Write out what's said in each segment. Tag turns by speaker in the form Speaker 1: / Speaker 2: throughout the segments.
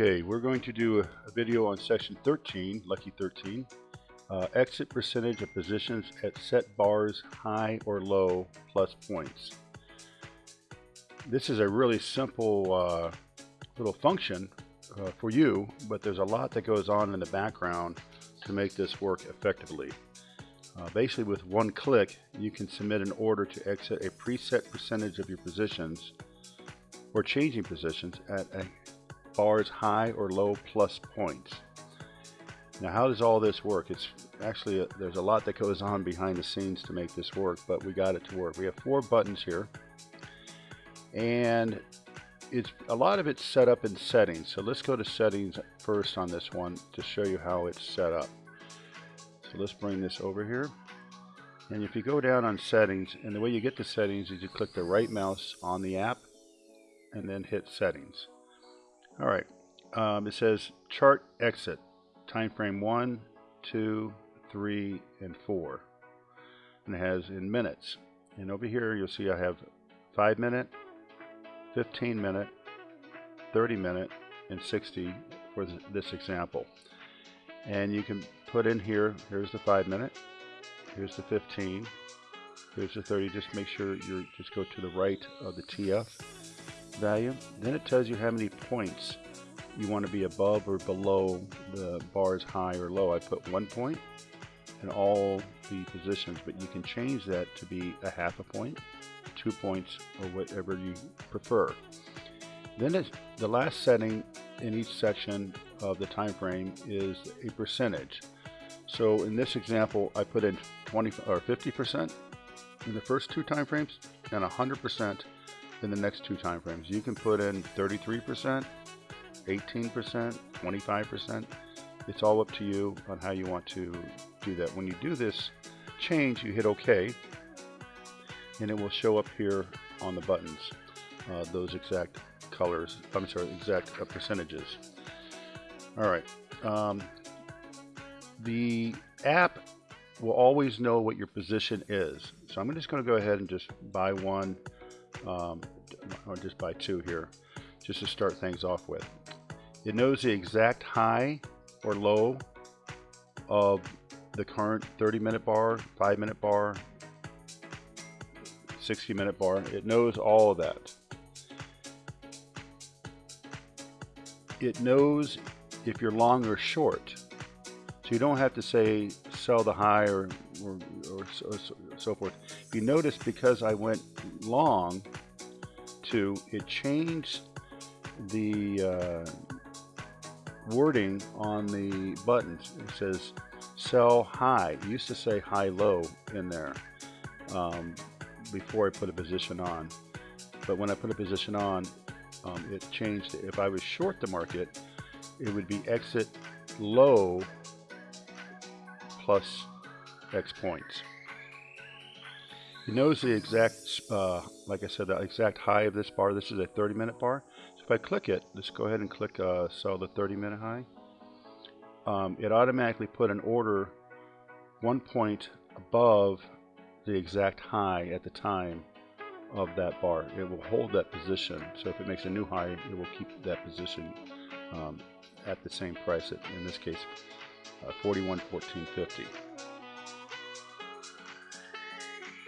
Speaker 1: Okay, we're going to do a, video on section 13, lucky 13, uh, exit percentage of positions at set bars high or low plus points. This is a really simple uh, little function uh, for you, but there's a lot that goes on in the background to make this work effectively. Uh, basically with one click, you can submit an order to exit a preset percentage of your positions or changing positions at a bar's high or low plus points. Now how does all this work? It's actually, a, there's a lot that goes on behind the scenes to make this work, but we got it to work. We have four buttons here and it's a lot of it's set up in settings. So let's go to settings first on this one to show you how it's set up. So let's bring this over here. And if you go down on settings, and the way you get to settings is you click the right mouse on the app and then hit settings. All right, um, it says chart exit, time frame one, two, three, and four. And it has in minutes. And over here you'll see I have five minute, 15 minute, 30 minute, and 60 for this example. And you can put in here, here's the five minute, here's the 15, here's the 30, just make sure you just go to the right of the TF value. Then it tells you how many points you want to be above or below the bars high or low. I put one point in all the positions, but you can change that to be a half a point, two points, or whatever you prefer. Then the last setting in each section of the time frame is a percentage. So in this example, I put in 20 or 50% in the first two time frames and 100% in the next two time frames. You can put in 33%, 18%, 25%. It's all up to you on how you want to do that. When you do this change, you hit OK, and it will show up here on the buttons, uh, those exact colors, I'm sorry, exact uh, percentages. All right. Um, the app will always know what your position is. So I'm just going to go ahead and just buy one um, or just buy two here, just to start things off with. It knows the exact high or low of the current 30 minute bar, 5 minute bar, 60 minute bar. It knows all of that. It knows if you're long or short. So you don't have to say sell the high or, or, or, or so forth. You notice because I went long two, it changed the uh, wording on the buttons. It says sell high. It used to say high low in there um, before I put a position on. But when I put a position on, um, it changed. If I was short the market, it would be exit low plus X points. It knows the exact, uh, like I said, the exact high of this bar. This is a 30 minute bar. So if I click it, let's go ahead and click uh, sell the 30 minute high. Um, it automatically put an order one point above the exact high at the time of that bar. It will hold that position. So if it makes a new high, it will keep that position um, at the same price. At, in this case, uh, 41.1450.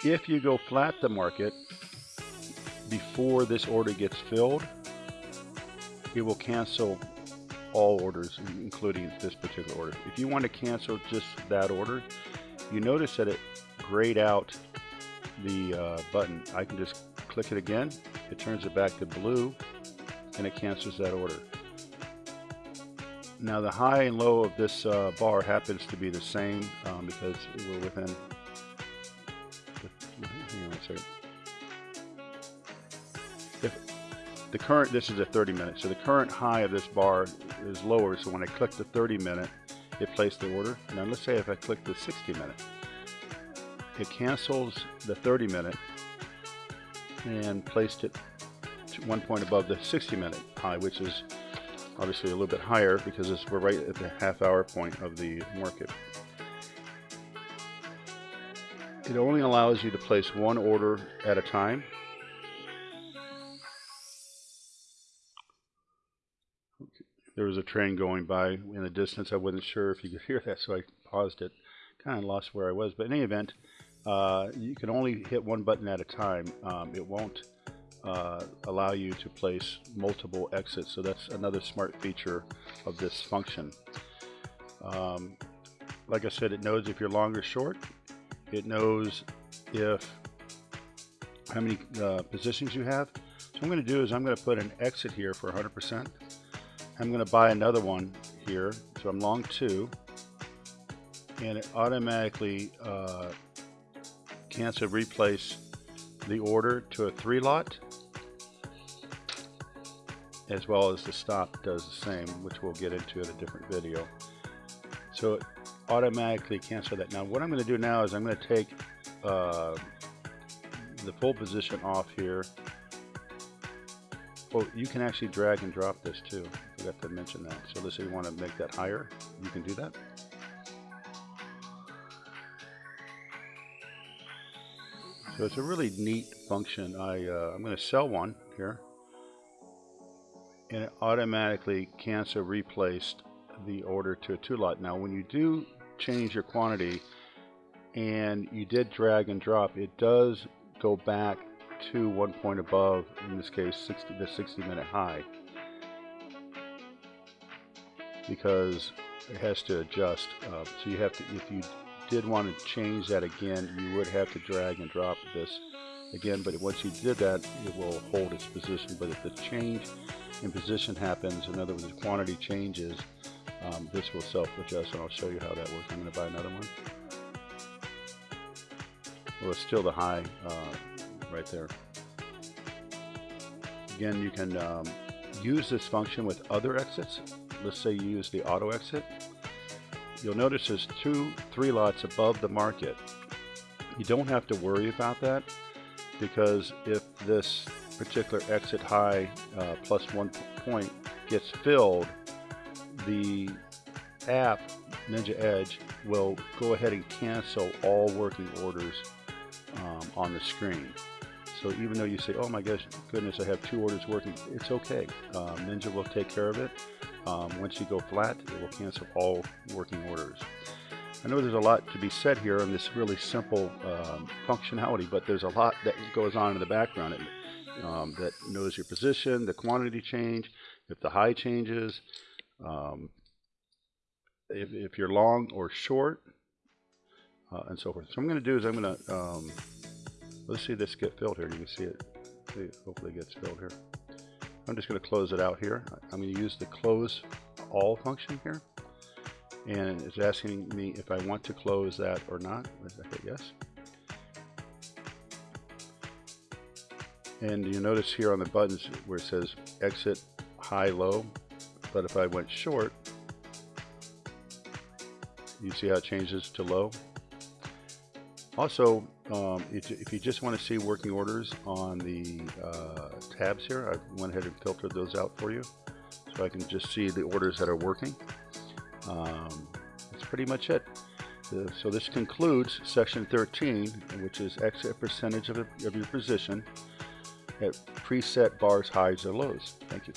Speaker 1: If you go flat the market before this order gets filled, it will cancel all orders, including this particular order. If you want to cancel just that order, you notice that it grayed out the uh, button. I can just click it again, it turns it back to blue, and it cancels that order. Now the high and low of this uh, bar happens to be the same um, because we're within if the current, this is a 30 minute, so the current high of this bar is lower, so when I click the 30 minute, it placed the order. Now let's say if I click the 60 minute, it cancels the 30 minute and placed it one point above the 60 minute high, which is obviously a little bit higher because we're right at the half hour point of the market. It only allows you to place one order at a time. there was a train going by in the distance. I wasn't sure if you could hear that, so I paused it. Kind of lost where I was, but in any event, uh, you can only hit one button at a time. Um, it won't uh, allow you to place multiple exits, so that's another smart feature of this function. Um, like I said, it knows if you're long or short. It knows if how many uh, positions you have. So I'm going to do is I'm going to put an exit here for 100%. I'm going to buy another one here. So I'm long two. And it automatically uh, cancel replace the order to a three lot as well as the stop does the same which we'll get into in a different video so automatically cancel that now what I'm going to do now is I'm going to take uh, the full position off here well, you can actually drag and drop this too. I forgot to mention that. So let's say you want to make that higher, you can do that. So it's a really neat function. I, uh, I'm going to sell one here. And it automatically cancel replaced the order to a two lot. Now when you do change your quantity and you did drag and drop, it does go back to one point above, in this case 60, the 60 minute high, because it has to adjust. Uh, so you have to, if you did want to change that again, you would have to drag and drop this again, but once you did that, it will hold its position. But if the change in position happens, in other words, the quantity changes, um, this will self-adjust, and I'll show you how that works. I'm going to buy another one. Well, it's still the high uh, right there. Again, you can um, use this function with other exits. Let's say you use the auto exit. You'll notice there's two three lots above the market. You don't have to worry about that because if this particular exit high uh, plus one point gets filled, the app Ninja Edge will go ahead and cancel all working orders um, on the screen. So even though you say, oh my gosh, goodness, I have two orders working, it's okay. Um, Ninja will take care of it. Um, once you go flat, it will cancel all working orders. I know there's a lot to be said here on this really simple um, functionality, but there's a lot that goes on in the background um, that knows your position, the quantity change, if the high changes, um, if, if, you're long or short, uh, and so forth. So I'm going to do is I'm going to um, Let's see this get filled here. You can see it. See it hopefully gets filled here. I'm just going to close it out here. I'm going to use the close all function here. And it's asking me if I want to close that or not. I hit yes. And you notice here on the buttons where it says exit high low. But if I went short, you see how it changes to low. Also, um, if, you just want to see working orders on the uh, tabs here, I went ahead and filtered those out for you. So I can just see the orders that are working. Um, that's pretty much it. So this concludes section 13, which is exit percentage of, of your position at preset bars, highs, or lows. Thank you.